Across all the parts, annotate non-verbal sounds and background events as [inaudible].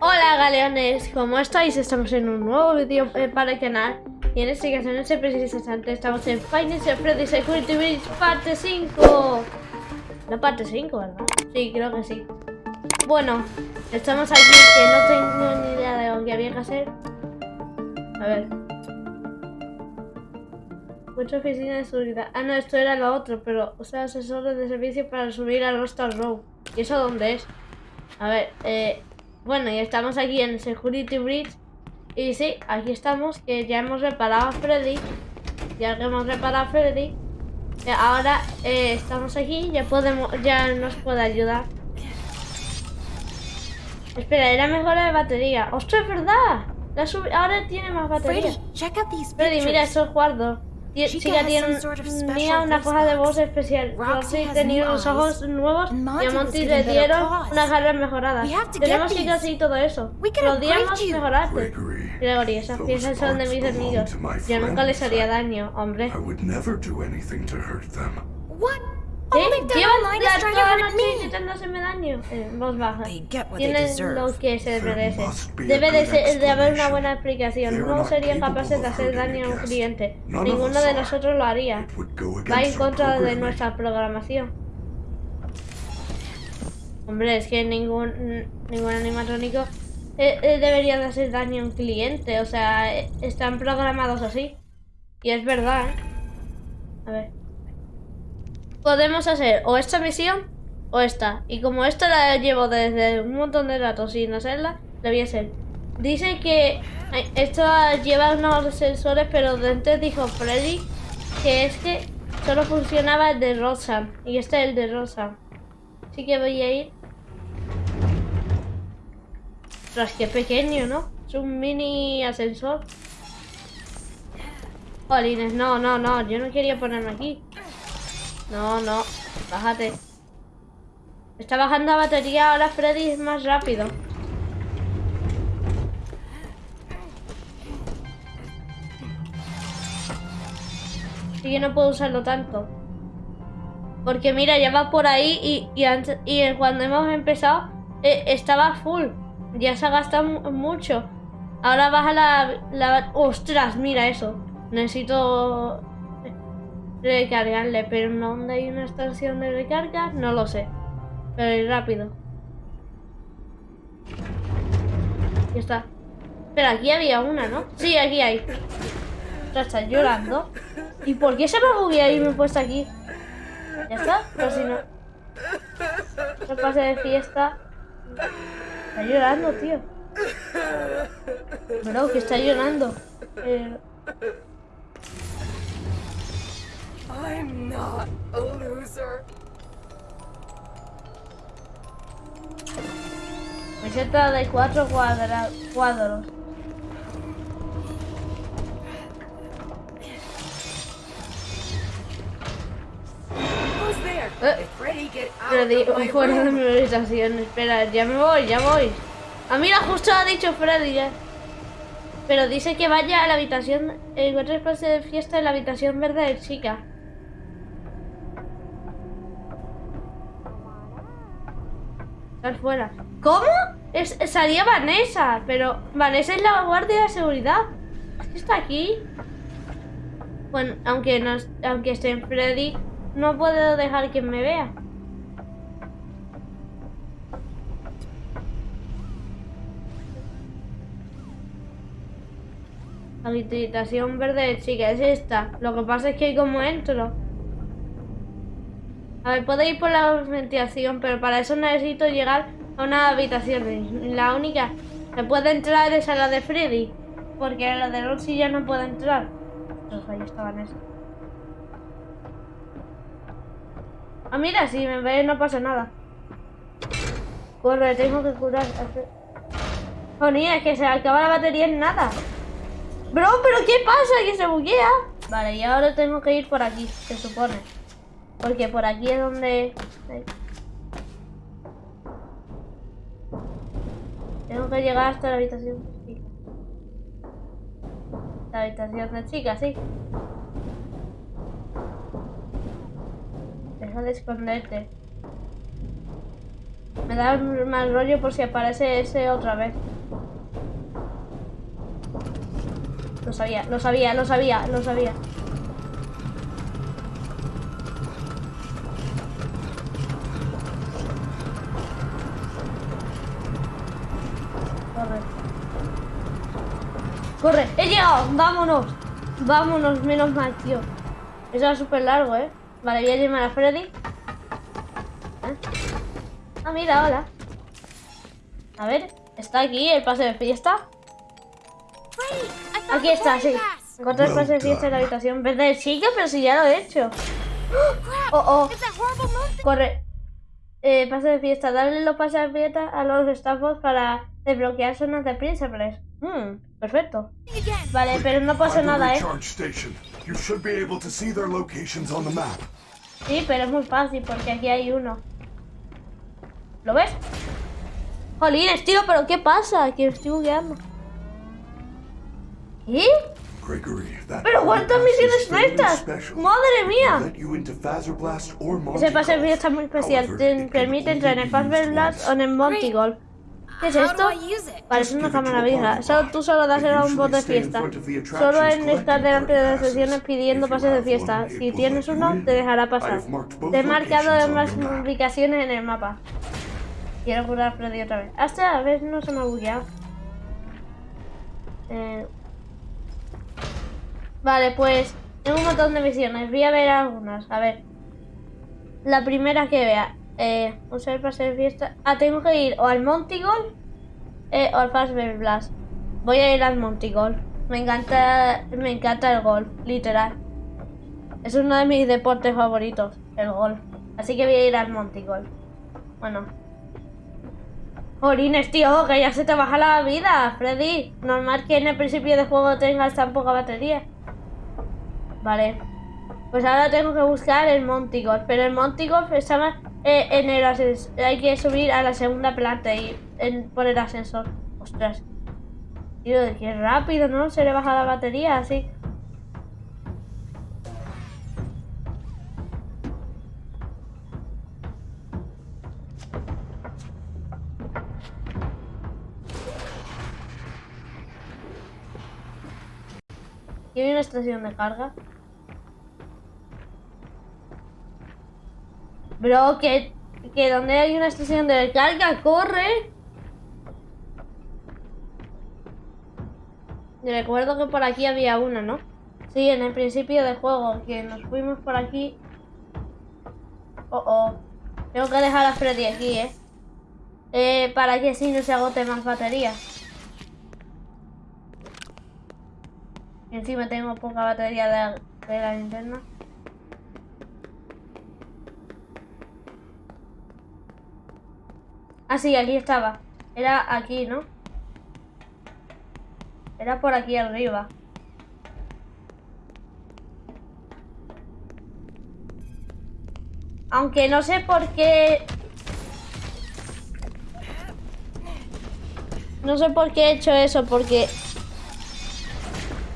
Hola galeones, ¿cómo estáis? Estamos en un nuevo vídeo eh, para el canal. Y en este caso, en este preciso instante, estamos en Finance Freddy Security Breach parte 5 No parte 5, ¿verdad? Sí, creo que sí. Bueno, estamos aquí que no tengo ni idea de lo que había que hacer. A ver. Mucha oficina de seguridad. Ah, no, esto era lo otro, pero sea, asesores de servicio para subir al Rostal Row ¿Y eso dónde es? A ver, eh... Bueno, y estamos aquí en Security Bridge. Y sí, aquí estamos, que ya hemos reparado a Freddy. Ya que hemos reparado a Freddy. Eh, ahora eh, estamos aquí, ya podemos, ya nos puede ayudar. Espera, era mejor la de batería. ¡Ostras, es verdad! ahora tiene más batería. Freddy, mira esos cuartos chica tiene tenía una cosa de voz especial. Roxy tenía unos ojos nuevos y a Monty le dieron unas garras mejoradas. Tenemos que conseguir todo eso. Podríamos mejorarte. Gregory, esas piezas son de mis amigos. Yo nunca les haría daño, hombre. ¿Qué? Llevan ya toda la noche intentando hacerme daño. Eh, voz baja. Tienen lo que se merece. Debe de, de, haber una buena explicación. No serían capaces de hacer daño a un cliente. Ninguno de nosotros lo haría. Va en contra de nuestra programación. Hombre, es que ningún, ningún animatrónico eh, eh, debería de hacer daño a un cliente. O sea, eh, están programados así. Y es verdad, ¿eh? A ver podemos hacer o esta misión o esta. Y como esta la llevo desde un montón de rato sin hacerla, la voy a hacer. Dice que esto lleva unos sensores, pero antes dijo Freddy que es que solo funcionaba el de Rosa. Y este es el de Rosa. Así que voy a ir. Tras que pequeño, ¿no? Es un mini ascensor. Jolines, no, no, no. Yo no quería ponerme aquí. No, no. Bájate. Está bajando la batería, ahora Freddy es más rápido. Así que no puedo usarlo tanto. Porque mira, ya va por ahí y, y, y cuando hemos empezado eh, estaba full. Ya se ha gastado mucho. Ahora baja la, la... ¡Ostras! Mira eso. Necesito recargarle, pero ¿dónde hay una estación de recarga? No lo sé. Pero es rápido. Ya está. Pero aquí había una, ¿no? Sí, aquí hay. está llorando. ¿Y por qué se me buguea y me he puesto aquí? Ya está, pero si no... No pase de fiesta. Está llorando, tío. No, que está llorando. Eh... I'm not a loser. Meseta de cuatro cuadra cuadros. Eh, Freddy, fuera de mi habitación. Espera, ya me voy, ya voy. Ah, mira, justo ha dicho Freddy ya. Pero dice que vaya a la habitación. Encuentra espacio de fiesta en la habitación verde de chica. Fuera. ¿Cómo? Es, salía Vanessa, pero Vanessa es la guardia de seguridad. está aquí. Bueno, aunque, no, aunque esté en Freddy, no puedo dejar que me vea. Habitación verde chica, es esta. Lo que pasa es que como entro a ver, puedo ir por la ventilación, pero para eso necesito llegar a una habitación. La única que puede entrar es a la de Freddy. Porque la de Roxy ya no puede entrar. Ahí estaban esas. Ah, mira, si me ve no pasa nada. Corre, tengo que curar. Joder, es que se acaba la batería en nada. Bro, pero ¿qué pasa? Que se buguea. Vale, y ahora tengo que ir por aquí, se supone. Porque por aquí es donde... Tengo que llegar hasta la habitación de chica. La habitación de chica, sí. Deja de esconderte. Me da mal rollo por si aparece ese otra vez. Lo sabía, lo sabía, lo sabía, lo sabía. ¡Vámonos! Vámonos, menos mal, tío. Eso era súper largo, ¿eh? Vale, voy a llamar a Freddy. ¿Eh? Ah, mira, hola. A ver, ¿está aquí el pase de fiesta? Aquí está, sí. Encontré el pase de fiesta en la habitación. ¿Verdad? Sí, pero si ya lo he hecho. Oh, oh. Corre. Eh, pase de fiesta. Darle los pases de fiesta a los estafos para desbloquear zonas de príncipes. Hmm, perfecto. Vale, pero no pasa nada, ¿eh? Sí, pero es muy fácil porque aquí hay uno. ¿Lo ves? Jolines, tío, pero ¿qué pasa? Que estoy bugueando. ¿Y? ¿Pero cuántas misiones estas? ¡Madre mía! Ese pase de está muy especial. Te permite entrar en el Fazbear Blast o en el Monty Golf. ¿Qué es esto? Parece una cámara vieja. Solo, tú solo das a un bot de fiesta. Solo en estar delante de las sesiones pidiendo pases de fiesta. Si tienes uno, te dejará pasar. Te he marcado más ubicaciones en el mapa. Quiero curar Freddy otra vez. Hasta a ver, no se me ha bugueado. Eh... Vale, pues tengo un montón de misiones. Voy a ver algunas. A ver. La primera que vea. Eh, usar el pase de fiesta. Ah, tengo que ir o al Montigol eh, o al Fastball Blast. Voy a ir al Montigol. Me encanta, me encanta el golf, literal. Es uno de mis deportes favoritos, el golf. Así que voy a ir al Montigol. Bueno. Jolines, tío, que ya se te baja la vida, Freddy. Normal que en el principio de juego tengas tan poca batería. Vale. Pues ahora tengo que buscar el Montigol. Pero el Montigol está más eh, en el ascensor. Hay que subir a la segunda planta y en, por el ascensor. Ostras. Tío, qué rápido, ¿no? Se le baja la batería así. ¿Tiene una estación de carga? Bro, que, que donde hay una estación de carga, corre. Recuerdo que por aquí había una, ¿no? Sí, en el principio del juego, que nos fuimos por aquí. Oh, oh. Tengo que dejar a Freddy aquí, ¿eh? eh para que así no se agote más batería. Y encima tengo poca batería de la linterna. Ah, sí, aquí estaba. Era aquí, ¿no? Era por aquí arriba. Aunque no sé por qué... No sé por qué he hecho eso, porque...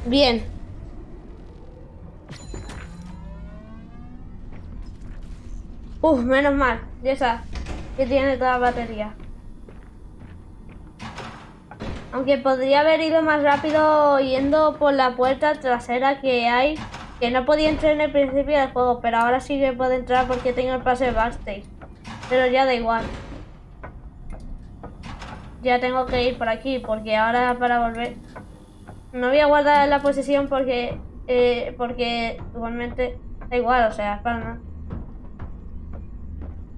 Bien. Uf, menos mal. Ya está que tiene toda la batería. Aunque podría haber ido más rápido yendo por la puerta trasera que hay, que no podía entrar en el principio del juego, pero ahora sí que puedo entrar porque tengo el pase de backstage. Pero ya da igual. Ya tengo que ir por aquí, porque ahora para volver... No voy a guardar la posición porque... Eh, porque igualmente da igual, o sea, para nada.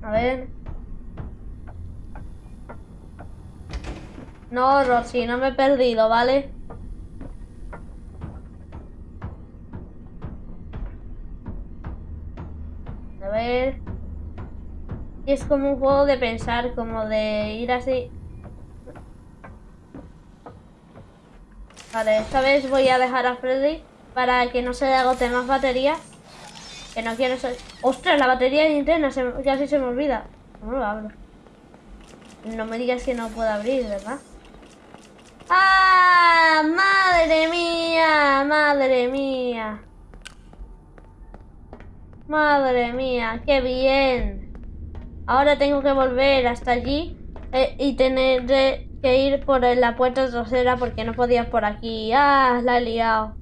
A ver... No, Rosy, no me he perdido, ¿vale? A ver... Es como un juego de pensar, como de ir así... Vale, esta vez voy a dejar a Freddy para que no se le agote más batería. Que no quiero ser... ¡Ostras! La batería de Nintendo se... casi se me olvida. ¿Cómo lo abro? No me digas que no puedo abrir, ¿verdad? ¡Ah! ¡Madre mía! ¡Madre mía! ¡Madre mía! ¡Qué bien! Ahora tengo que volver hasta allí eh, y tener que ir por la puerta trasera porque no podías por aquí. Ah, la he liado.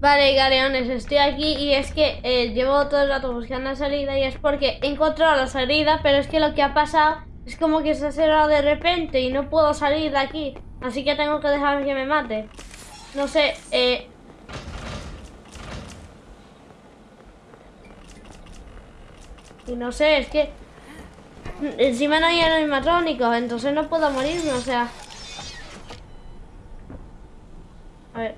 Vale, galeones, estoy aquí y es que eh, llevo todo el rato buscando la salida y es porque he encontrado la salida, pero es que lo que ha pasado es como que se ha cerrado de repente y no puedo salir de aquí. Así que tengo que dejar que me mate. No sé, eh... Y no sé, es que... Encima no hay animatrónicos, entonces no puedo morirme, o sea... A ver...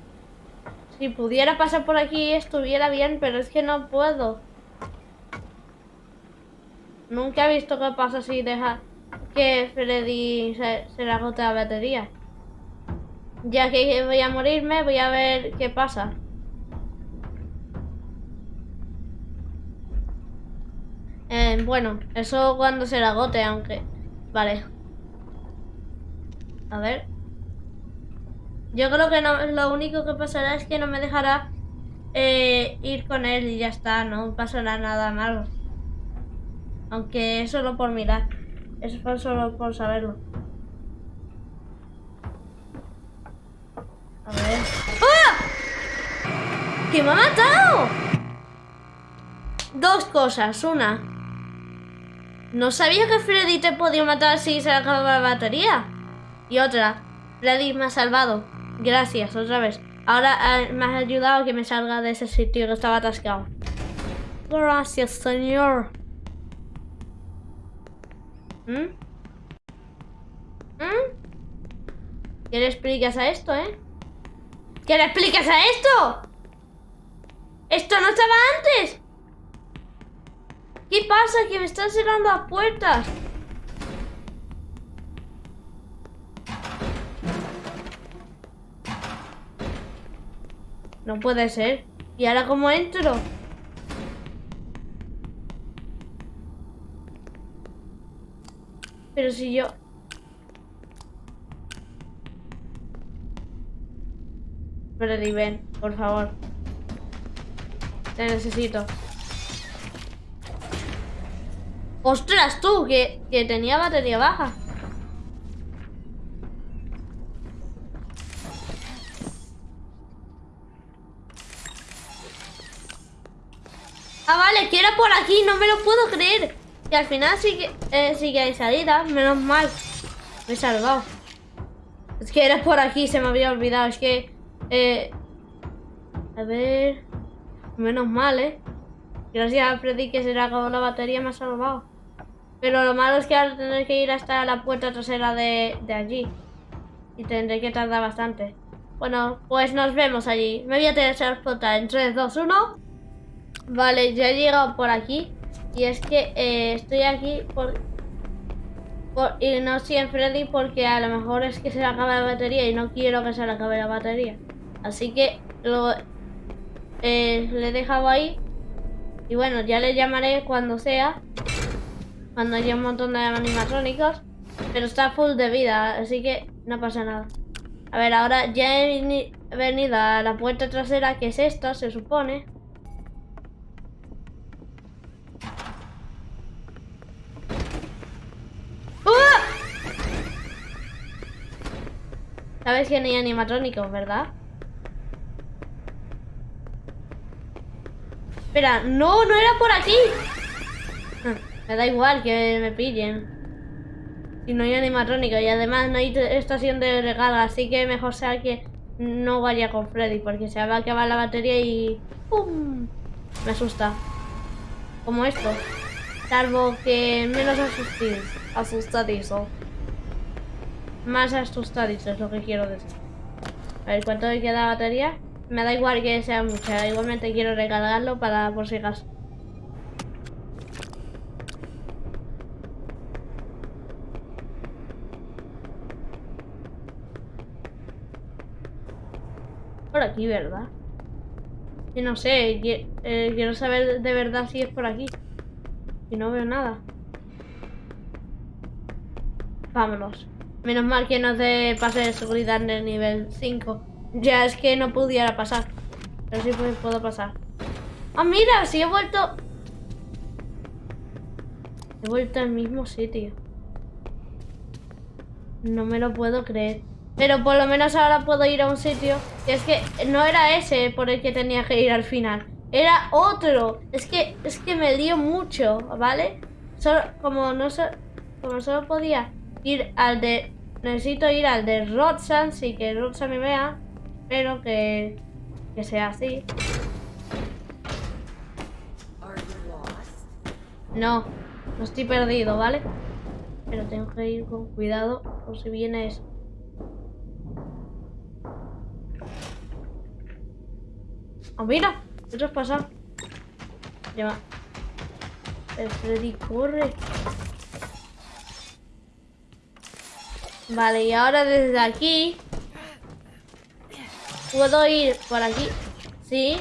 Si pudiera pasar por aquí estuviera bien, pero es que no puedo. Nunca he visto qué pasa si deja que Freddy se, se le agote la batería. Ya que voy a morirme, voy a ver qué pasa. Eh, bueno, eso cuando se le agote, aunque... Vale. A ver. Yo creo que no, lo único que pasará es que no me dejará eh, ir con él y ya está, no pasará nada malo. Aunque es solo por mirar. Fue solo por saberlo. A ver. ¡Ah! ¡Que me ha matado! Dos cosas. Una. No sabía que Freddy te podía matar si se acababa la batería. Y otra. Freddy me ha salvado. Gracias, otra vez. Ahora eh, me has ayudado a que me salga de ese sitio que estaba atascado. Gracias, señor. ¿Mm? ¿Mm? ¿Qué le explicas a esto, eh? ¿Qué le explicas a esto? ¡Esto no estaba antes! ¿Qué pasa? Que me están cerrando las puertas. No puede ser. ¿Y ahora cómo entro? Pero si yo... Freddy, ven, por favor. Te necesito. ¡Ostras, tú! Que, que tenía batería baja. Ah, vale, que era por aquí, no me lo puedo creer. Y al final sí que, eh, sí que hay salida, menos mal. Me he salvado. Es que era por aquí, se me había olvidado. Es que... Eh, a ver... Menos mal, ¿eh? Gracias a Freddy que se le acabó la batería, me ha salvado. Pero lo malo es que ahora tendré que ir hasta la puerta trasera de, de allí. Y tendré que tardar bastante. Bueno, pues nos vemos allí. Me voy a teletransportar en 3, 2, 1. Vale, ya he llegado por aquí. Y es que eh, estoy aquí por, Y no en Freddy porque a lo mejor es que se le acaba la batería y no quiero que se le acabe la batería. Así que lo eh, le he dejado ahí. Y bueno, ya le llamaré cuando sea. Cuando haya un montón de animatrónicos. Pero está full de vida, así que no pasa nada. A ver, ahora ya he venido a la puerta trasera, que es esta, se supone. Sabes que no hay animatrónicos, ¿verdad? Espera, no, no era por aquí. Me da igual que me pillen. Si no hay animatrónico y además no hay estación de recarga, así que mejor sea que no vaya con Freddy porque se va a acabar la batería y... ¡Pum! Me asusta. Como esto. Salvo que menos asustadizo. Más asustadizo es lo que quiero decir. A ver, ¿cuánto me queda batería? Me da igual que sea mucha, igualmente quiero recargarlo para por si acaso. Por aquí, ¿verdad? Y no sé, eh, quiero saber de verdad si es por aquí. Y no veo nada. Vámonos. Menos mal que no te pase de seguridad en el nivel 5. Ya es que no pudiera pasar. Pero sí puedo pasar. ¡Ah, mira! Sí he vuelto... He vuelto al mismo sitio. No me lo puedo creer. Pero por lo menos ahora puedo ir a un sitio. Y es que no era ese por el que tenía que ir al final. Era otro. Es que, es que me dio mucho, ¿vale? Solo, como no como solo podía ir al de... Necesito ir al de Roxanne, sí que Roxanne me vea. Pero que, que sea así. No, no estoy perdido, ¿vale? Pero tengo que ir con cuidado por si viene eso. ¡Oh, mira! ¿Qué has pasado? Ya El Freddy corre. Vale, y ahora desde aquí puedo ir por aquí. Sí.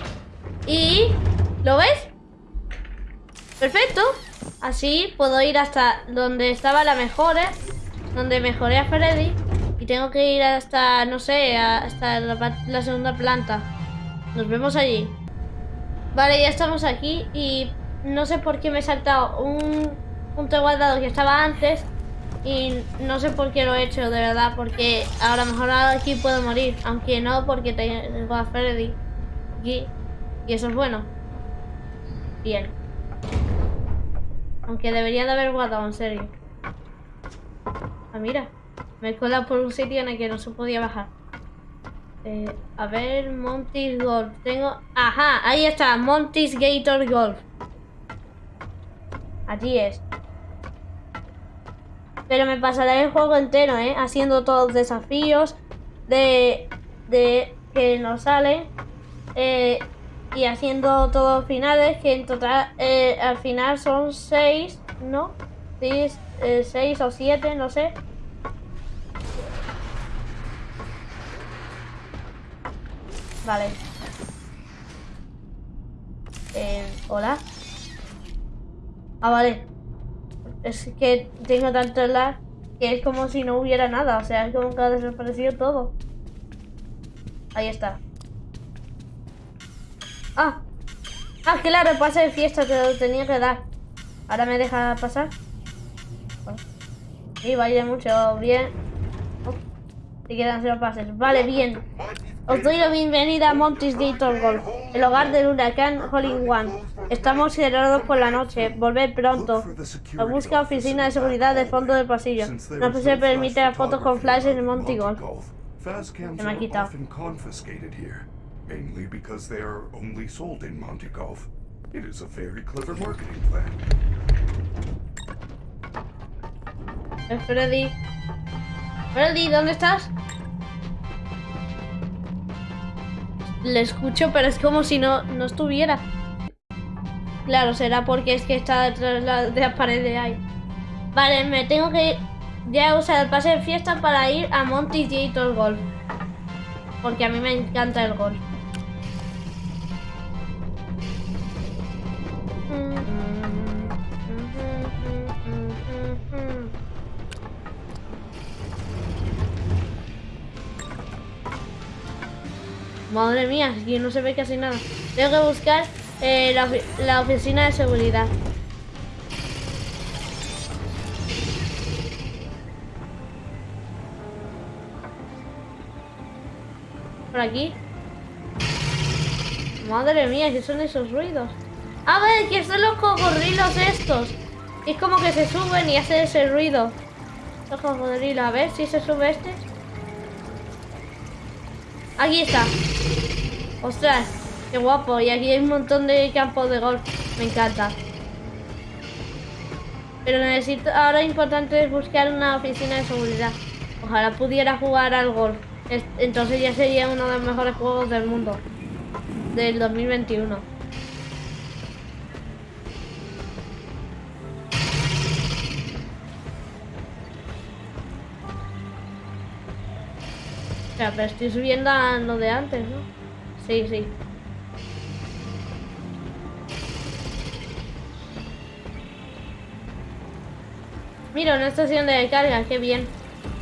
Y... ¿Lo ves? Perfecto. Así puedo ir hasta donde estaba la mejora. Donde mejoré a Freddy. Y tengo que ir hasta, no sé, hasta la, segunda planta. Nos vemos allí. Vale, ya estamos aquí. Y no sé por qué me he saltado un punto guardado que estaba antes. Y no sé por qué lo he hecho, de verdad. Porque ahora mejor aquí puedo morir. Aunque no, porque tengo a Freddy. Y eso es bueno. Bien. Aunque debería de haber guardado, en serio. Ah, mira. Me he colado por un sitio en el que no se podía bajar. Eh, a ver, Monty's Golf. Tengo... Ajá, ahí está. Monty's Gator Golf. Allí es. Pero me pasaré el juego entero, ¿eh? Haciendo todos los desafíos de, de que nos salen. Eh, y haciendo todos finales, que en total eh, al final son seis, ¿no? Seis, eh, seis o siete, no sé. Vale. Eh, Hola. Ah, vale. Es que tengo tanto lag que es como si no hubiera nada. O sea, es como que ha desaparecido todo. Ahí está. Ah, ah, claro, pase de fiesta te lo tenía que dar. Ahora me deja pasar. Sí, vaya mucho, bien. Oh, te quedan cero pases. Vale, bien. Os doy la bienvenida a Monty's Gator Golf, el hogar del huracán Holling One. Estamos cerrados por la noche. Volver pronto. La busca oficina de seguridad del fondo del pasillo. No se permite las fotos con flash en el Monty Golf. Se me ha quitado. mainly because they are only sold in Monte Golf. It is a very clever marketing plan. Freddy. Freddy, ¿dónde estás? Le escucho, pero es como si no, no estuviera. Claro, será porque es que está detrás de la pared de ahí. Vale, me tengo que ya usar el pase de fiesta para ir a Monty Gator Golf. Porque a mí me encanta el golf. Madre mía, aquí no se ve casi nada. Tengo que buscar eh, la, oficina de seguridad. Por aquí. Madre mía, ¿qué son esos ruidos? A ver, que son los cocodrilos estos. Es como que se suben y hacen ese ruido. Los cocodrilos, a ver si se sube este. Aquí está. Ostras, qué guapo. Y aquí hay un montón de campos de golf. Me encanta. Pero necesito... Ahora importante es buscar una oficina de seguridad. Ojalá pudiera jugar al golf. Entonces ya sería uno de los mejores juegos del mundo. Del 2021. O sea, pero estoy subiendo a lo de antes, ¿no? Sí, sí. Mira, una estación de carga, qué bien.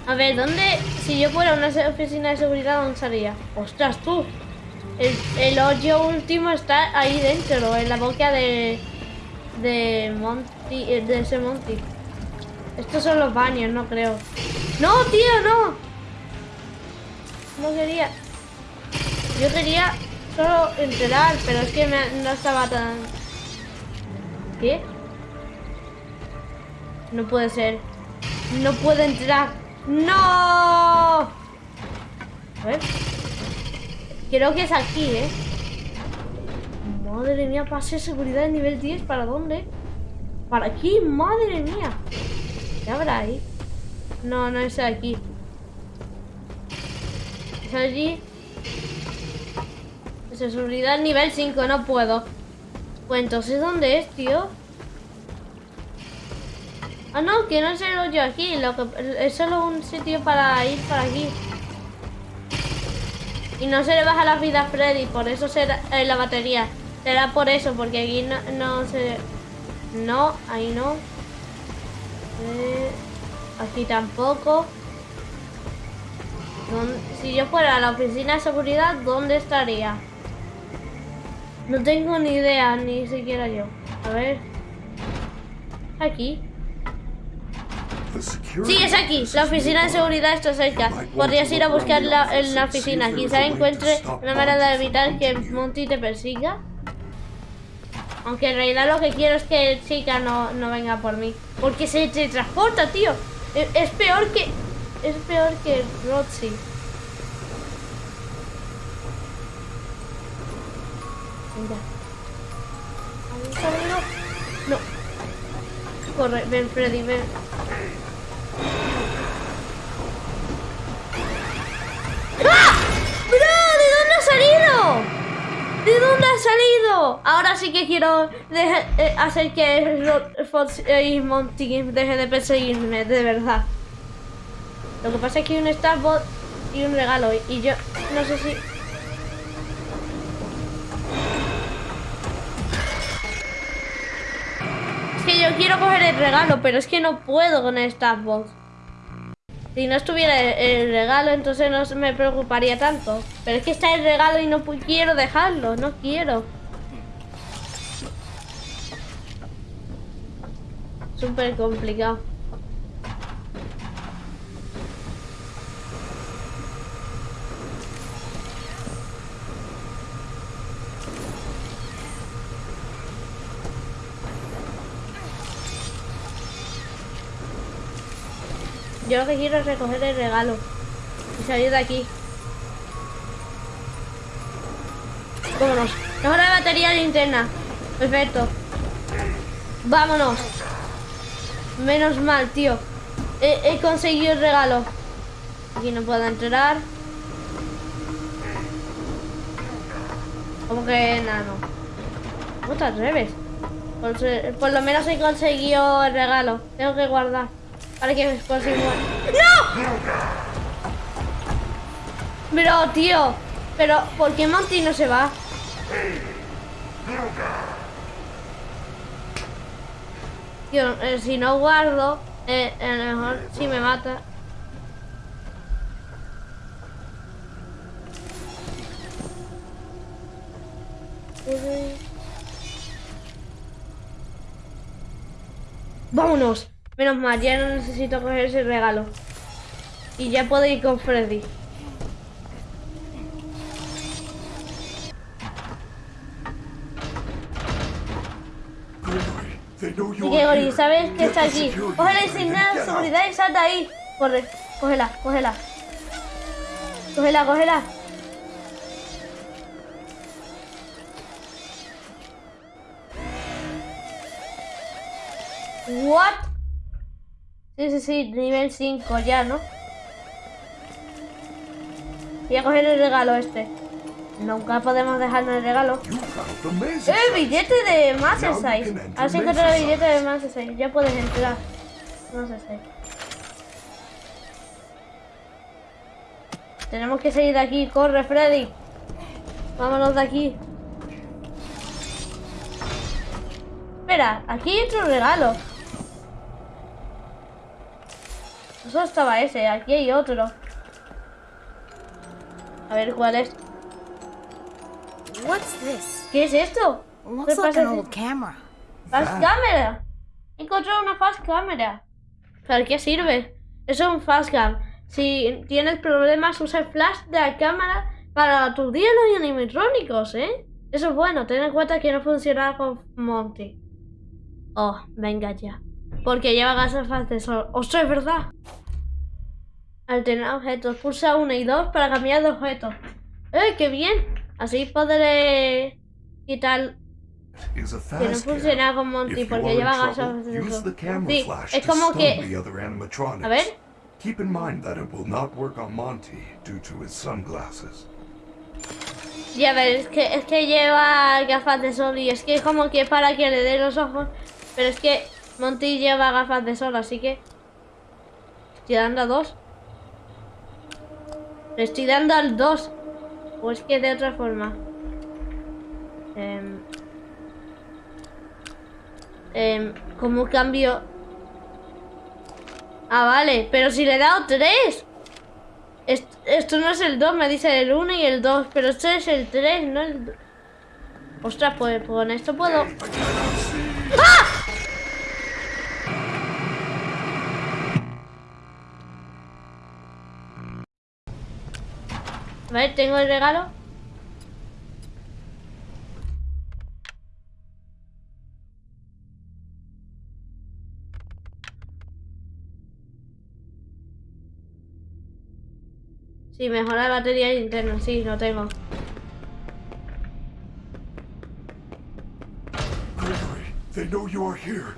A ver, ¿dónde? Si yo fuera una oficina de seguridad, ¿dónde estaría? ¡Ostras, tú! El, hoyo último está ahí dentro, en la boca de... De Monty... De ese Monty. Estos son los baños, no creo. ¡No, tío, no! No quería... Yo quería solo entrar, pero es que no estaba tan... ¿Qué? No puede ser. No puede entrar. ¡No! A ver. Creo que es aquí, ¿eh? Madre mía, pase seguridad de nivel 10. ¿Para dónde? ¿Para aquí? Madre mía. ¿Qué habrá ahí? No, no es aquí. Es seguridad nivel 5. No puedo. Pues entonces, ¿dónde es, tío? Ah, no, que no es el hoyo aquí. Lo que, es solo un sitio para ir para aquí. Y no se le baja la vida a Freddy, por eso será eh, la batería. Será por eso, porque aquí no, no se... No, ahí no. Eh, aquí tampoco. Si yo fuera a la oficina de seguridad, ¿dónde estaría? No tengo ni idea, ni siquiera yo. A ver. Aquí. Sí, es aquí. La oficina de seguridad está cerca. Podrías ir a buscarla en la oficina. Quizá encuentre una manera de evitar que Monty te persiga. Aunque en realidad lo que quiero es que el chica no, no venga por mí. Porque se transporta, tío. Es, es, peor que... Es peor que Roxy. Mira. No. Corre, ven Freddy, ven. ¡Ah! ¡Bro! ¿De dónde ha salido? ¿De dónde ha salido? Ahora sí que quiero eh, hacer que Fox y Monty deje de perseguirme, de verdad. Lo que pasa es que hay un Starbot y un regalo. Y yo no sé si... Es que yo quiero coger el regalo, pero es que no puedo con el Starbot. Si no estuviera el, regalo, entonces no me preocuparía tanto. Pero es que está el regalo y no quiero dejarlo, no quiero. Súper complicado. Yo lo que quiero es recoger el regalo y salir de aquí. Vámonos. Mejor la batería linterna. Perfecto. Vámonos. Menos mal, tío. He, conseguido el regalo. Aquí no puedo entrar. Como que nada, no. ¿Cómo te atreves? por lo menos he conseguido el regalo. Tengo que guardar. Para que igual. ¡No! Pero, tío. Pero, ¿por qué Monty no se va? Tío, eh, si no guardo, eh, a lo mejor si me mata. Vámonos. Menos mal, ya no necesito coger ese regalo. Y ya puedo ir con Freddy. Y que Gori, ¿sabes que está aquí? Coge la insignia de seguridad y salta ahí. Corre, cógela, cógela. Cógela, cógela. What? Sí, sí, sí, nivel 5 ya, ¿no? Voy a coger el regalo este. Nunca podemos dejarnos el regalo. ¡El billete de Master 6! Ahora sí el billete de Master 6. Ya puedes entrar. No sé si. Tenemos que salir de aquí. ¡Corre, Freddy! Vámonos de aquí. Espera, aquí hay otro regalo. Solo estaba ese, aquí hay otro. A ver cuál es. ¿Qué es esto? Looks like an old camera. Fast camera. Encontré una fast camera. ¿Para qué sirve? es un fastcam. Si tienes problemas, usa el flash de la cámara para tus los y animatrónicos, ¿eh? Eso es bueno, ten en cuenta que no funciona con Monty. Oh, venga ya. Porque lleva gafas de sol. ¡Ostras, es verdad! Alternar objetos. Pulsa 1 y 2 para cambiar de objeto. ¡Eh, qué bien! Así podré quitar... Que no funciona con Monty porque lleva gafas de sol. Sí, es como que... A ver. Keep in mind that it will not work on Monty due to his sunglasses. Ya ver, es que, es que lleva gafas de sol y es que es como que para que le dé los ojos. Pero es que Monty lleva gafas de sol, así que... Estoy dando a dos. Le estoy dando al dos. O es que de otra forma. Eh, eh, ¿Cómo cambio? Ah, vale. Pero si le he dado tres. Esto, no es el 2, me dice el 1 y el 2, pero esto es el 3, no el... Ostras, pues con esto puedo... ¡Ah! Vale, tengo el regalo. Sí, mejora la batería interna, sí, lo tengo. they know you are here.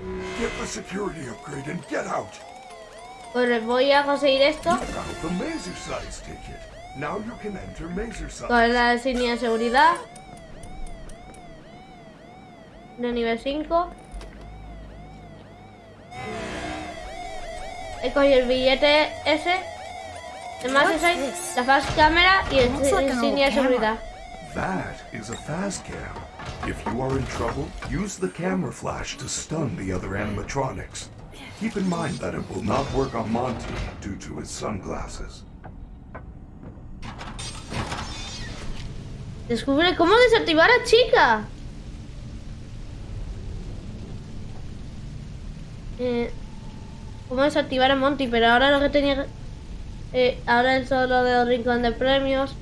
Get the security upgrade and get out. Pues voy a conseguir esto. Con la insignia de seguridad. De nivel 5. He cogido el billete ese. Además es ahí la fast cámara y el insignia de seguridad. That is a fast cam. If you are in trouble, use the camera flash to stun the other animatronics. Keep in mind that it will not work on Monty due to his sunglasses. Descubre cómo desactivar a Chica. Eh, cómo desactivar a Monty, pero ahora lo que tenía eh, ahora el solo de rincón de premios.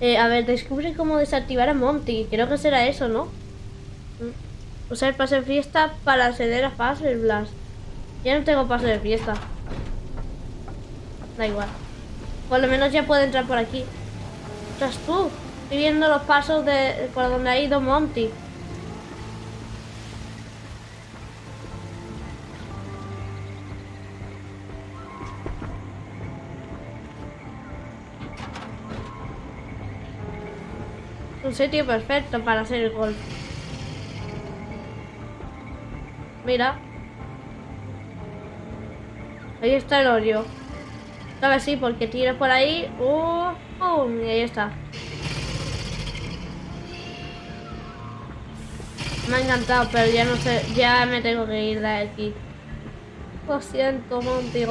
Eh, a ver, descubre cómo desactivar a Monty. Creo que será eso, ¿no? Mm. Usar el pase de fiesta para acceder a Fase Blast. Ya no tengo pase de fiesta. Da igual. Por lo menos ya puedo entrar por aquí. Estás tú. Estoy viendo los pasos de por donde ha ido Monty. un sitio perfecto para hacer el golf. Mira. Ahí está el hoyo. A ver si porque tiro por ahí. Uh, y ahí está. Me ha encantado, pero ya no sé, ya me tengo que ir de aquí. Lo siento, Monty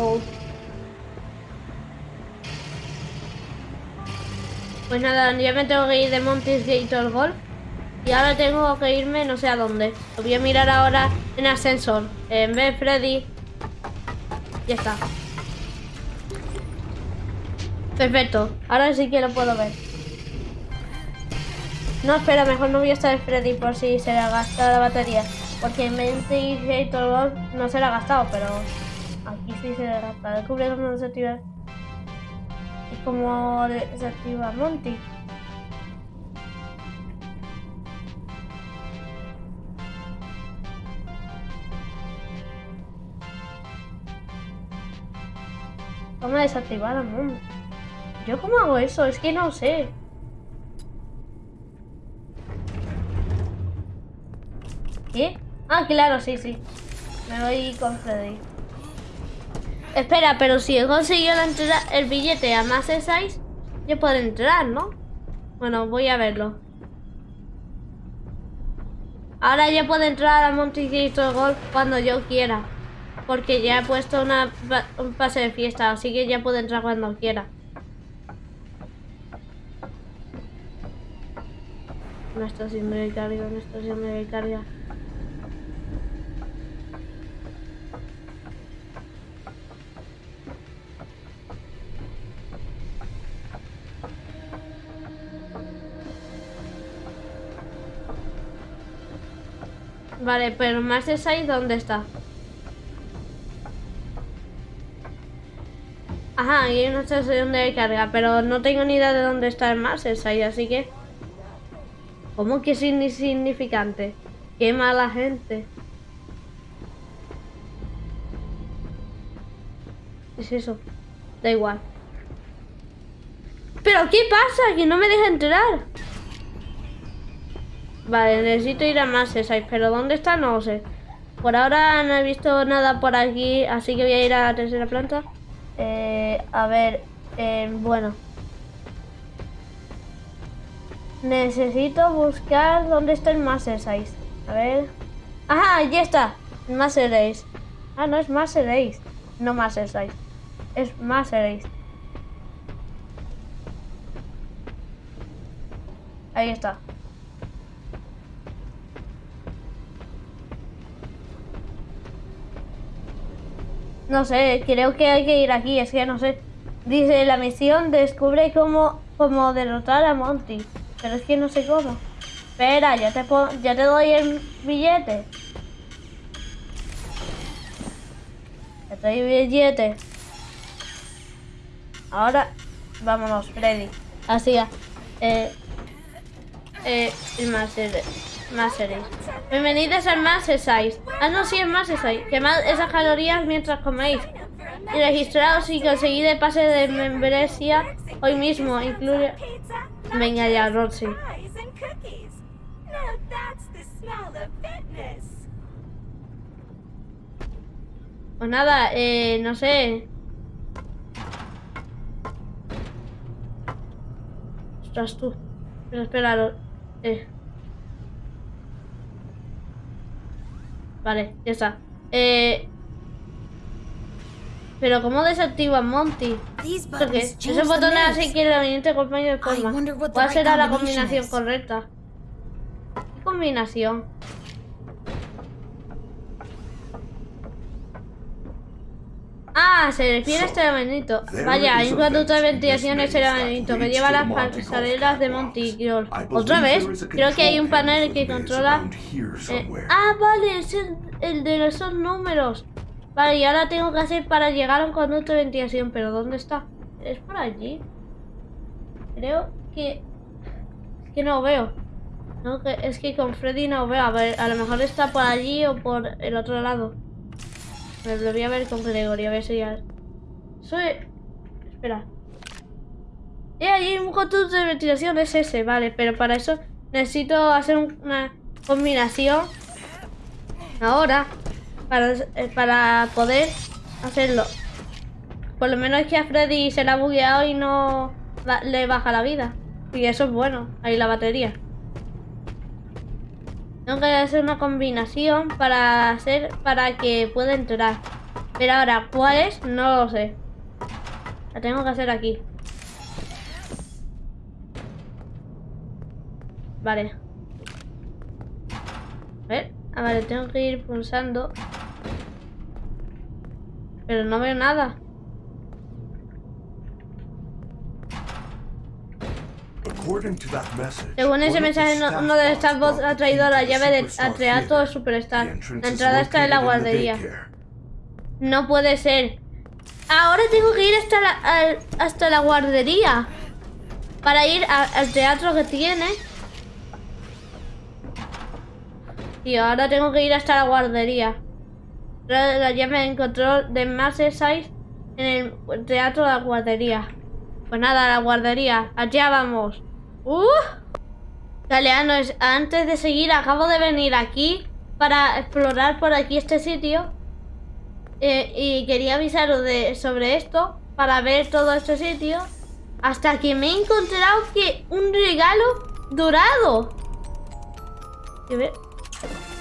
Pues nada, ya me tengo que ir de Montes Gator Golf. Y ahora tengo que irme no sé a dónde. Lo voy a mirar ahora en ascensor. En vez Freddy. Ya está. Perfecto. Ahora sí que lo puedo ver. No, espera, mejor no voy a estar Freddy por si se le ha gastado la batería. Porque en Gator Golf no se le ha gastado, pero aquí sí se le ha gastado. Descubre cómo desactivar como desactiva Monty. ¿Cómo desactivar a Monty? ¿Yo cómo hago eso? Es que no sé. ¿Qué? Ah, claro, sí, sí. Me voy con Freddy. Espera, pero si he conseguido el billete a más de 6, yo puedo entrar, ¿no? Bueno, voy a verlo. Ahora ya puedo entrar a Montecristo Golf cuando yo quiera. Porque ya he puesto una, un pase de fiesta, así que ya puedo entrar cuando quiera. No está de carga, no está de carga. Vale, pero más ahí ¿dónde está? Ajá, hay una estación de carga, pero no tengo ni idea de dónde está el más ahí, así que... ¿Cómo que es insignificante? Qué mala gente. es eso? Da igual. ¿Pero qué pasa? Que no me deja entrar. Vale, necesito ir a más pero ¿dónde está? No lo sé. Por ahora no he visto nada por aquí, así que voy a ir a la tercera planta. Eh, a ver, eh, bueno. Necesito buscar dónde está el Master 6. A ver. ¡Ajá! Ya está. Master Ace. Ah, no es Master. No Master 6 es seréis. Ahí está. No sé, creo que hay que ir aquí, es que no sé. Dice, la misión descubre cómo, cómo derrotar a Monty. Pero es que no sé cómo. Espera, ya te, ya te doy el billete. Ya te doy el billete. Ahora, vámonos, Freddy. Así ya. Eh, eh, el Master, Master Bienvenidos al Size. Ah, no, sí, Master Size. Quemad esas calorías mientras coméis. Y registraos y conseguid el pase de membresía hoy mismo. Incluye... Venga ya, Roxy. Pues nada, eh, no sé. Ostras, tú. Pero espera, eh. Vale, ya está. Eh... Pero ¿cómo desactiva Monty? Porque esos botones así que el ambiente acompaña de forma. ¿Cuál será la combinación correcta? ¿Qué combinación? Ah, se refiere a este laberinto. Vaya, hay un conducto de ventilación en este laberinto que lleva las pasarelas de Montigrol. ¿Otra vez? Creo que hay un panel que controla... Eh, ah, vale, es el, de esos números. Vale, y ahora tengo que hacer para llegar a un conducto de ventilación. ¿Pero dónde está? ¿Es por allí? Creo que... Es que no veo. No, es que con Freddy no veo. A ver, a lo mejor está por allí o por el otro lado. Me lo voy a ver con Gregory, a ver si ya... Soy... Espera. Eh, hay un conducto de ventilación, es ese, vale. Pero para eso necesito hacer una combinación ahora para, eh, para poder hacerlo. Por lo menos es que a Freddy se le ha bugueado y no le baja la vida. Y eso es bueno, ahí la batería. Tengo que hacer una combinación para hacer para que pueda entrar. Pero ahora, ¿cuál es? No lo sé. La tengo que hacer aquí. Vale. A ver. Ah, vale, tengo que ir pulsando. Pero no veo nada. Según ese mensaje, uno de estas voces ha traído la llave de Atreato Superstar. La entrada está en la guardería. No puede ser. Ahora tengo que ir hasta la, hasta la guardería. Para ir al teatro que tiene. Y ahora tengo que ir hasta la guardería. La, llave en control de más 6 en el teatro de la guardería. Pues nada, la guardería. Allá vamos. ¡Uh! Galeano, antes de seguir, acabo de venir aquí para explorar por aquí este sitio. Eh, y quería avisaros de, sobre esto para ver todo este sitio. Hasta que me he encontrado que un regalo dorado.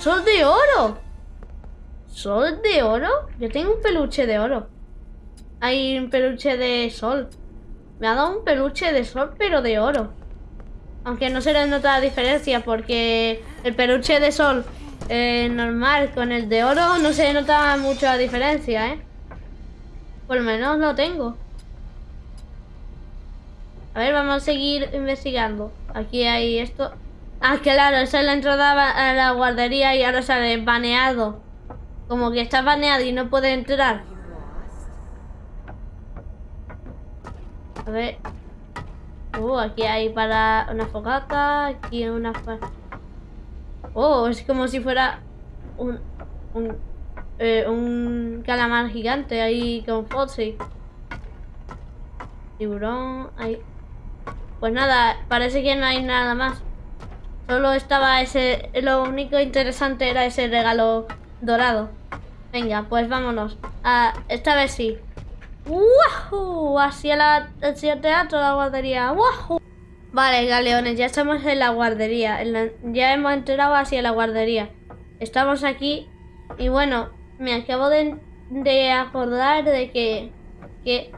¡Sol de oro! ¿Sol de oro? Yo tengo un peluche de oro. Hay un peluche de sol. Me ha dado un peluche de sol, pero de oro. Aunque no se le nota la diferencia porque el peluche de sol eh, normal con el de oro no se nota mucho la diferencia, ¿eh? Por lo menos lo tengo. A ver, vamos a seguir investigando. Aquí hay esto. Ah, claro, esa es la entrada a la guardería y ahora sale baneado. Como que está baneado y no puede entrar. A ver. Uh, aquí hay para una fogata, aquí una... Oh, es como si fuera un... un, eh, un calamar gigante ahí con Foxy. Tiburón, ahí. Pues nada, parece que no hay nada más. Solo estaba ese... Lo único interesante era ese regalo dorado. Venga, pues vámonos. Ah, esta vez sí. ¡Wahoo! Hacia, la, hacia el teatro, la guardería. ¡Wahoo! Vale, galeones, ya estamos en la guardería. ya hemos entrado hacia la guardería. Estamos aquí. Y bueno, me acabo de, de acordar de que, que...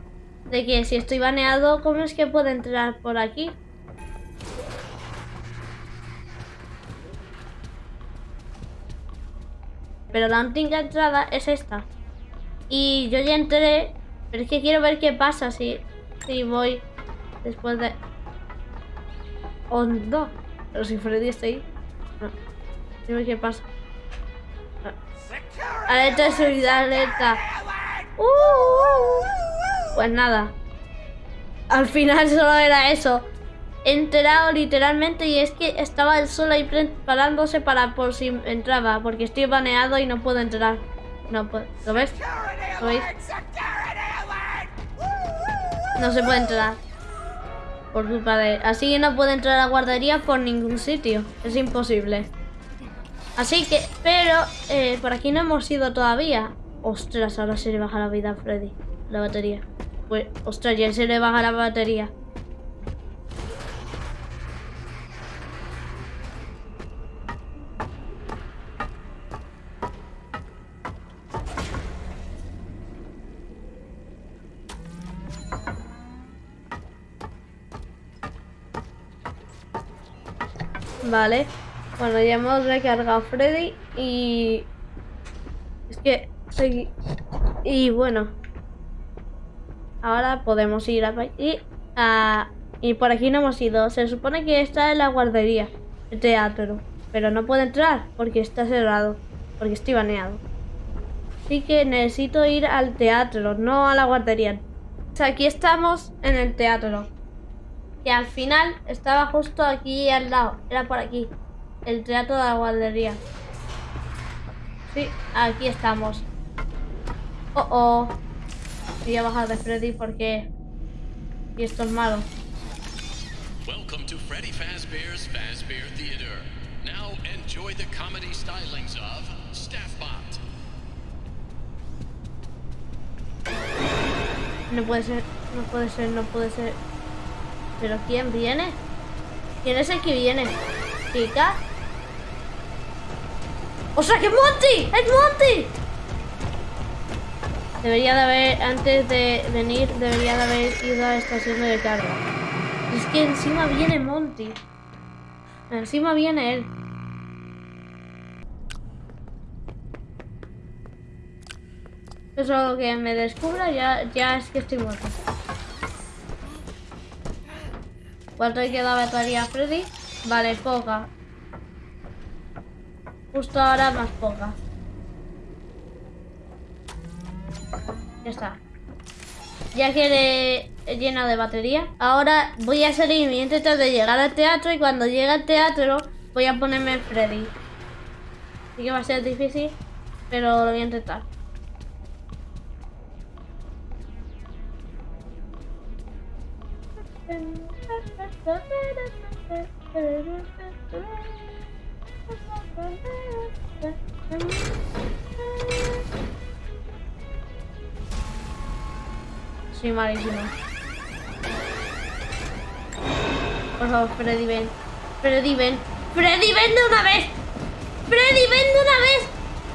De que si estoy baneado, ¿cómo es que puedo entrar por aquí? Pero la única entrada es esta. Y yo ya entré, pero es que quiero ver qué pasa si, si voy después de... Oh, no. Pero si Freddy está ahí. No. Quiero ver qué pasa. Alerta de seguridad, alerta. Uh, uh, uh. Pues nada. Al final solo era eso enterado literalmente y es que estaba el sol ahí preparándose para por si entraba, porque estoy baneado y no puedo entrar. No puedo. ¿Lo ves? ¿Lo veis? No se puede entrar. Por culpa de... Así no puedo entrar a la guardería por ningún sitio. Es imposible. Así que... Pero... Eh, por aquí no hemos ido todavía. Ostras, ahora se le baja la vida a Freddy. La batería. Pues... Ostras, ya se le baja la batería. Vale. Bueno, ya hemos recargado Freddy y... Es que... Y bueno. Ahora podemos ir a... Y, a... y por aquí no hemos ido. Se supone que está en la guardería. El teatro. Pero no puedo entrar porque está cerrado. Porque estoy baneado. Así que necesito ir al teatro, no a la guardería. O sea, aquí estamos en el teatro. Que al final estaba justo aquí al lado. Era por aquí. El teatro de la guardería. Sí, aquí estamos. Oh, oh. Voy a bajar de Freddy porque... Y esto es malo. Welcome to Freddy Fazbear's Fazbear Theater. Now enjoy the comedy stylings of Staffbot. No puede ser, no puede ser, no puede ser. ¿Pero quién viene? ¿Quién es el que viene? ¿Chica? ¡O sea, que Monty! ¡Es Monty! Debería de haber, antes de venir, debería de haber ido a la estación de carga. Es que encima viene Monty. Encima viene él. Eso que me descubra ya, ya es que estoy muerto. ¿Cuánto hay que dar batería a Freddy? Vale, poca. Justo ahora más poca. Ya está. Ya que he llenado de batería. Ahora voy a salir y intentar de llegar al teatro y cuando llegue al teatro voy a ponerme Freddy. Así que va a ser difícil, pero lo voy a intentar. Soy malísimo. Por favor, Freddy, ven. Freddy, ven. Freddy, ven de una vez. Freddy, ven de una vez.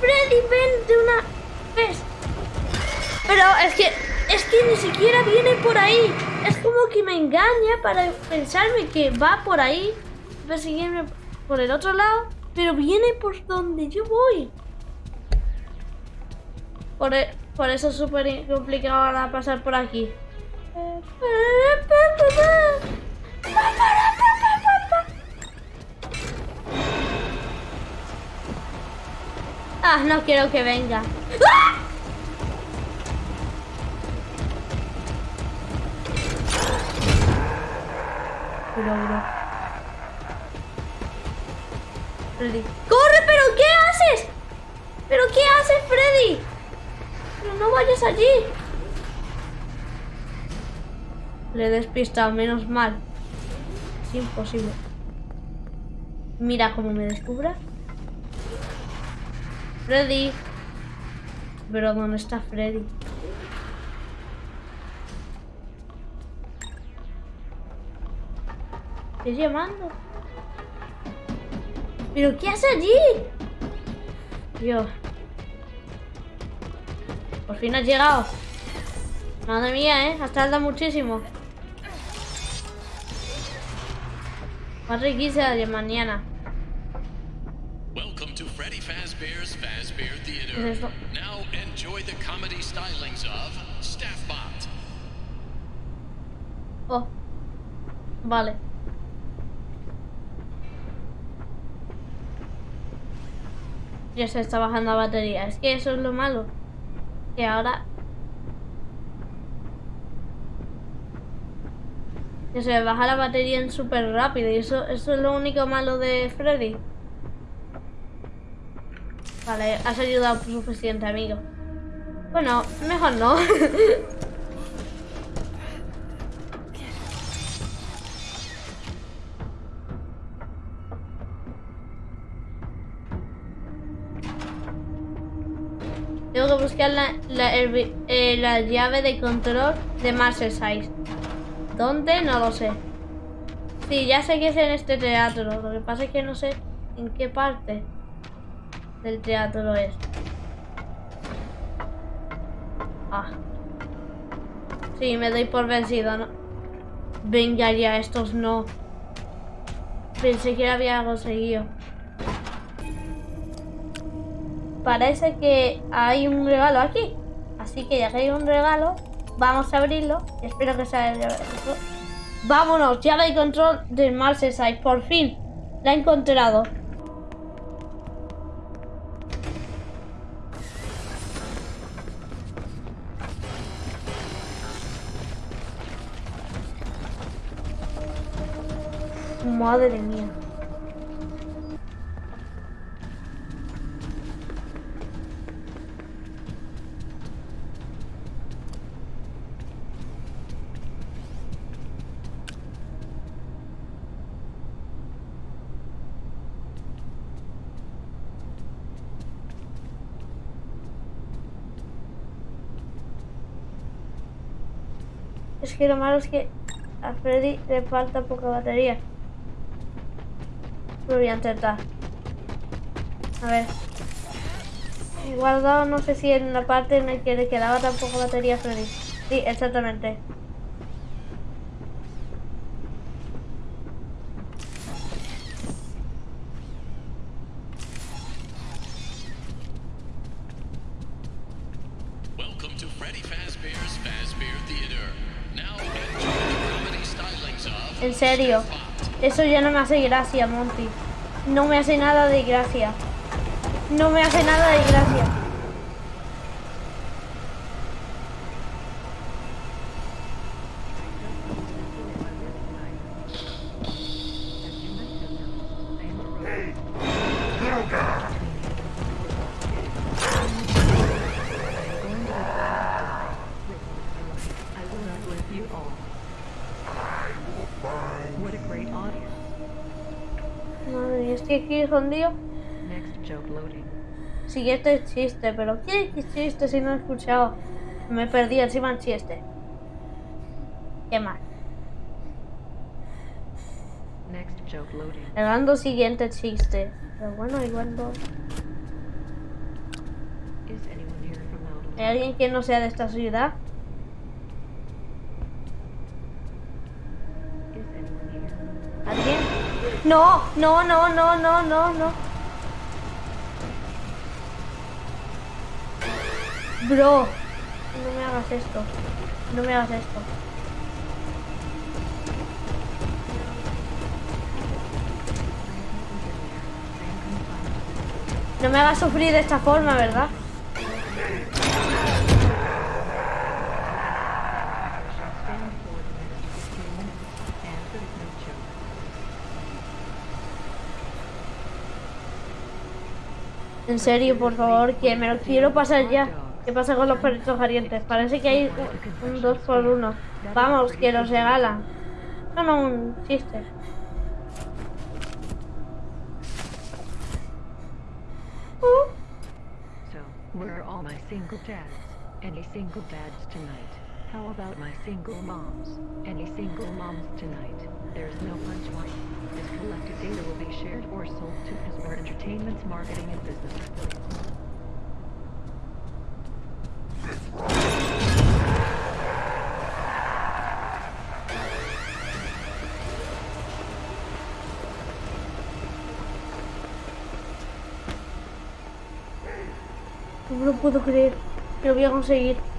Freddy, ven de una vez. Pero es que... Es que ni siquiera viene por ahí es como que me engaña para pensarme que va por ahí, perseguirme por el otro lado, pero viene por donde yo voy. Por, e, por eso es súper complicado ahora pasar por aquí. Ah, no quiero que venga. ¡Ah! Freddy. ¡Corre! ¿Pero qué haces? ¿Pero qué haces, Freddy? Pero no vayas allí. Le he despistado, menos mal. Es imposible. Mira cómo me descubra. Freddy. Pero ¿dónde está Freddy? Estoy llamando. ¿Pero qué hace allí? Dios. Por fin has llegado. Madre mía, ¿eh? Has tardado muchísimo. Más riquísima de mañana. Welcome to Freddy Fazbear's Fazbear ¿Qué Theater. es? Now enjoy the comedy stylings of Staffbot. Oh. Vale. Ya se está bajando la batería. Es que eso es lo malo. Que ahora... Que se baja la batería en súper rápido. Y eso, eso es lo único malo de Freddy. Vale, has ayudado suficiente, amigo. Bueno, mejor no. [laughs] buscar la, la, eh, la llave de control de Size. ¿Dónde? No lo sé. Sí, ya sé que es en este teatro. Lo que pasa es que no sé en qué parte del teatro es. Ah. Sí, me doy por vencido, ¿no? Venga ya, estos no. Pensé que había conseguido. Parece que hay un regalo aquí. Así que ya que hay un regalo, vamos a abrirlo. Espero que sea el de- Vámonos, ya hay control del Marseille. Por fin, la he encontrado. Madre mía. Que lo malo es que a Freddy le falta poca batería. Lo voy a intentar. A ver. He guardado, no sé si en la parte en la que le quedaba tan poca batería a Freddy. Sí, exactamente. Serio. Eso ya no me hace gracia, Monty. No me hace nada de gracia. No me hace nada de gracia. Estoy aquí escondido. Next joke loading. Siguiente chiste, pero ¿qué chiste si no he escuchado? Me perdí encima el chiste. Qué mal. Next joke loading. Siguiente chiste. Pero bueno, igual no. ¿Hay alguien que no sea de esta ciudad? No, no, no, no, no, no, no. Bro, no me hagas esto. No me hagas esto. No me hagas sufrir de esta forma, ¿verdad? Stand for the next 15 minutes. Answer is no joke. En serio, por favor, que me lo quiero pasar ya. ¿Qué pasa con los perritos calientes? Parece que hay un, un dos por uno. Vamos, que los regalan. No, no, un chiste. So, where are all my single dads? Any single dads tonight? How about my single moms? Any single moms tonight? There's no punchline. This collected data will be shared or sold to Hasbro Entertainment's marketing and business employees. no me lo puedo creer. Lo voy a conseguir.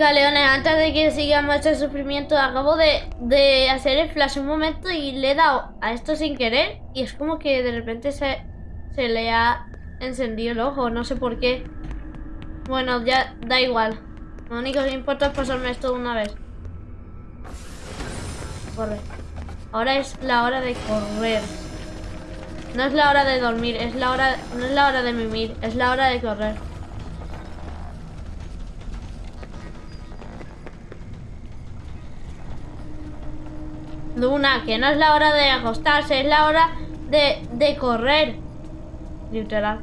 Galeones, antes de que sigamos este sufrimiento, acabo de, de hacer el flash un momento y le he dado a esto sin querer y es como que de repente se, se le ha encendido el ojo, no sé por qué. Bueno, ya da igual. Lo único que importa es pasarme esto una vez. Corre. Ahora es la hora de correr. No es la hora de dormir, es la hora, no es la hora de mimir, es la hora de correr. Luna, que no es la hora de acostarse, es la hora de, de correr. Literal.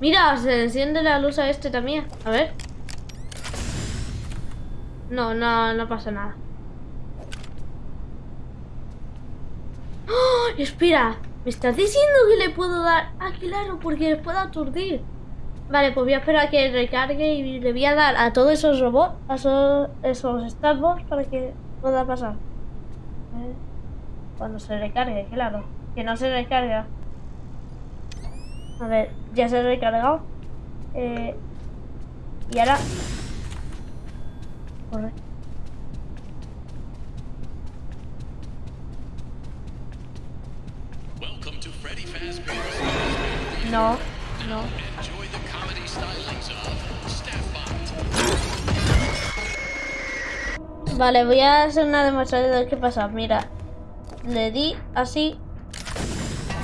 Mira, se enciende la luz a este también. A ver. No, no, no pasa nada. ¡Oh! Espera, ¿me estás diciendo que le puedo dar? Ah, claro, porque le puedo aturdir. Vale, pues voy a esperar a que recargue y le voy a dar a todos esos robots, a esos, esos Starbots para que pueda pasar. Eh, Cuando se recargue, claro. Que no se recarga. A ver, ya se ha recargado. Eh, y ahora... Corre. No, no. Vale, voy a hacer una demostración de qué pasa. Mira, le di así,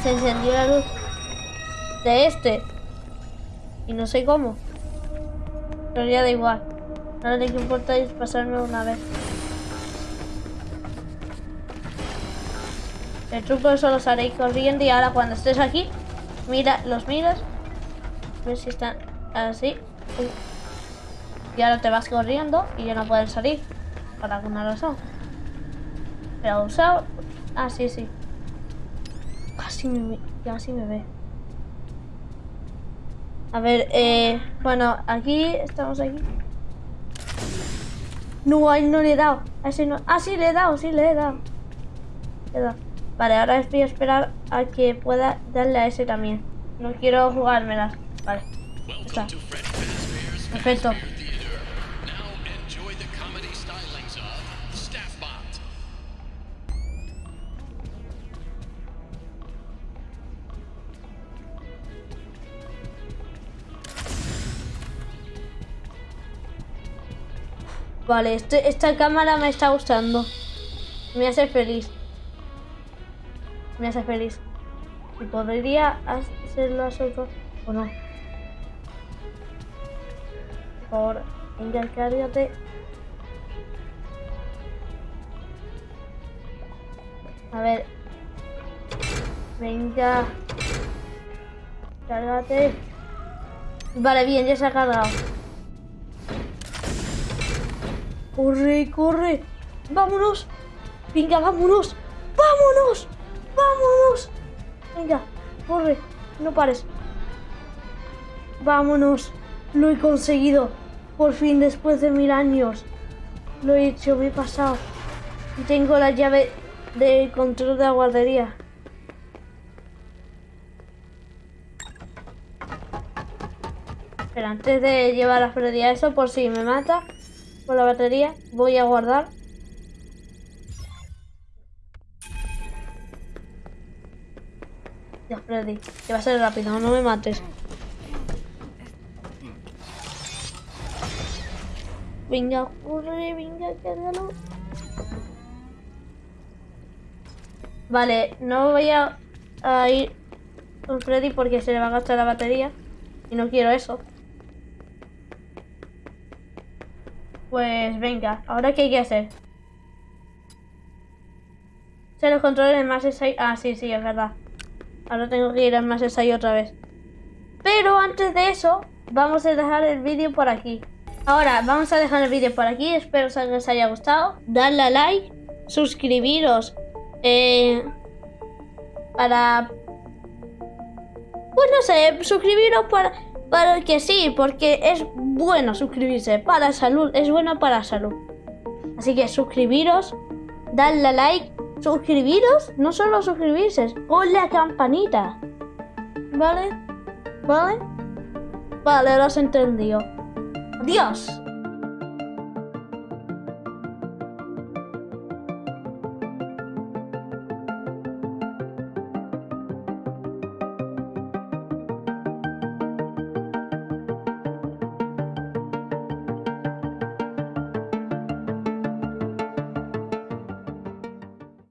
se encendió la luz de este. Y no sé cómo. Pero ya da igual. Ahora lo importa es pasarme una vez. El truco solo os haré corriendo y ahora cuando estés aquí, mira, los miras. A ver si están así. Y ahora te vas corriendo y ya no pueden salir. Por alguna razón. Pero usado. Ah, sí, sí. Casi me, casi me ve. A ver, eh, bueno, aquí estamos aquí. No, ahí no le he dado. A ese no. Ah, sí, le he dado, sí, le he dado. Vale, ahora voy a esperar a que pueda darle a ese también. No quiero jugármelas. Vale. Está. Perfecto. Vale, este, esta cámara me está gustando. Me hace feliz. Me hace feliz. ¿Y podría hacerlo a o no? Por favor, venga, cárgate. A ver. Venga. Cárgate. Vale, bien, ya se ha cargado. Corre, corre. Vámonos. Venga, vámonos. Vámonos. Vámonos. Venga, corre. No pares. Vámonos. Lo he conseguido. Por fin, después de mil años. Lo he hecho, me he pasado. Y tengo la llave de control de la guardería. Pero antes de llevar a Freddy a eso, por si me mata con la batería, voy a guardar. Ya, Freddy, que va a ser rápido, no me mates. Venga, corre, venga, cárgalo. Vale, no voy a, a ir con Freddy porque se le va a gastar la batería. Y no quiero eso. Pues venga, ahora qué hay que hacer. Se los controles más 6. Ah, sí, sí, es verdad. Ahora tengo que ir al más 6 otra vez. Pero antes de eso, vamos a dejar el vídeo por aquí. Ahora, vamos a dejar el vídeo por aquí. Espero que os haya gustado. Dadle a like, suscribiros. Eh, para... Pues no sé, suscribiros para, para que sí, porque es bueno suscribirse para salud, es bueno para salud. Así que suscribiros, dadle a like, suscribiros, no solo suscribirse, con la campanita. ¿Vale? ¿Vale? Vale, lo has entendido. Adiós.